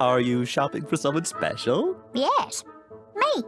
Are you shopping for someone special? Yes, me.